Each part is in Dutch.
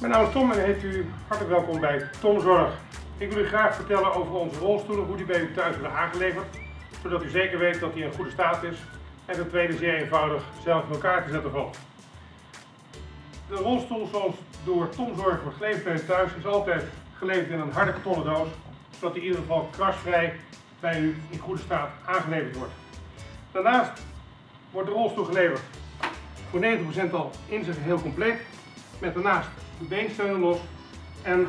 Mijn naam is Tom en heet u hartelijk welkom bij Tom Zorg. Ik wil u graag vertellen over onze rolstoelen, hoe die bij u thuis worden aangeleverd, zodat u zeker weet dat die in goede staat is en ten tweede zeer eenvoudig zelf in elkaar te zetten valt. De rolstoel zoals door Tom Zorg wordt geleverd bij u thuis is altijd geleverd in een harde kartonnen doos, zodat die in ieder geval krasvrij bij u in goede staat aangeleverd wordt. Daarnaast wordt de rolstoel geleverd voor 90% al in zijn geheel compleet, met daarnaast de beensteunen los en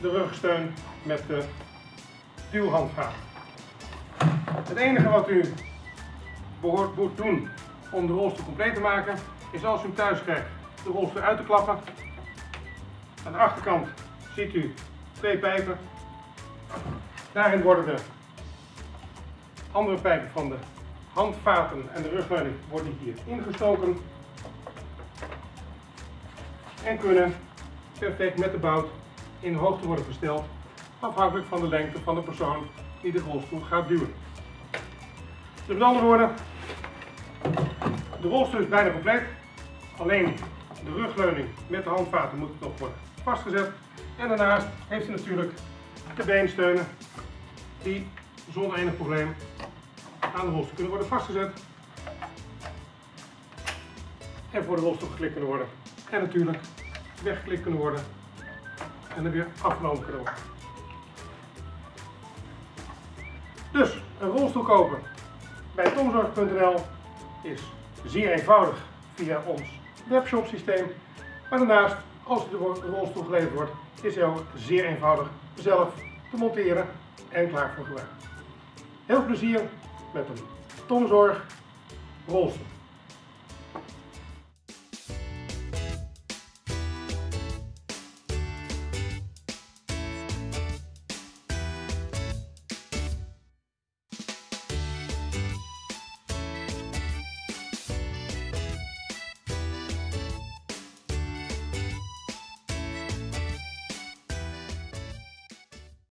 de rugsteun met de duwhandvaart. Het enige wat u behoort moet doen om de rolstoel compleet te maken, is als u hem thuis krijgt de rolstoel uit te klappen. Aan de achterkant ziet u twee pijpen. Daarin worden de andere pijpen van de handvaten en de rugleuning worden hier ingestoken en kunnen perfect met de bout in hoogte worden gesteld, afhankelijk van de lengte van de persoon die de rolstoel gaat duwen. Dus met andere woorden, de rolstoel is bijna compleet, alleen de rugleuning met de handvaten moet nog worden vastgezet en daarnaast heeft u natuurlijk de beensteunen die zonder enig probleem aan de rolstoel kunnen worden vastgezet en voor de rolstoel geklikt kunnen worden. En natuurlijk weggeklikt kunnen worden en dan weer afgenomen kunnen worden. Dus een rolstoel kopen bij tomzorg.nl is zeer eenvoudig via ons webshop systeem. Maar daarnaast, als de rolstoel geleverd wordt, is hij ook zeer eenvoudig zelf te monteren en klaar voor gebruik. Heel veel plezier met een Tomzorg rolstoel.